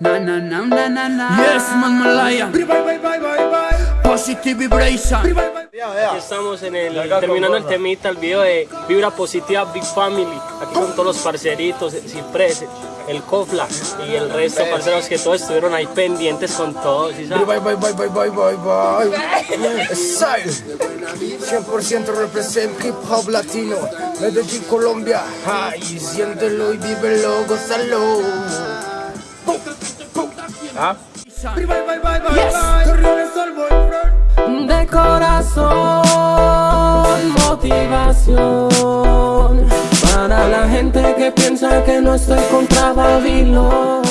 na na na na na Yes, man Malaya Positive vibration Aquí estamos en el, terminando el temita, el video de Vibra Positiva Big Family. Aquí con todos los parceritos, Ciprés, el Cofla y el resto, parceros que todos estuvieron ahí pendientes con todos. ¿sí sabes? Bye, bye, bye, bye, bye, bye, bye. Style. 100% represent hip hop latino. Medellín, Colombia. Ay, siéntelo y vívelo, gózalo. ¿Ah? de corazón, motivación para la gente que piensa que no estoy contra Babilón.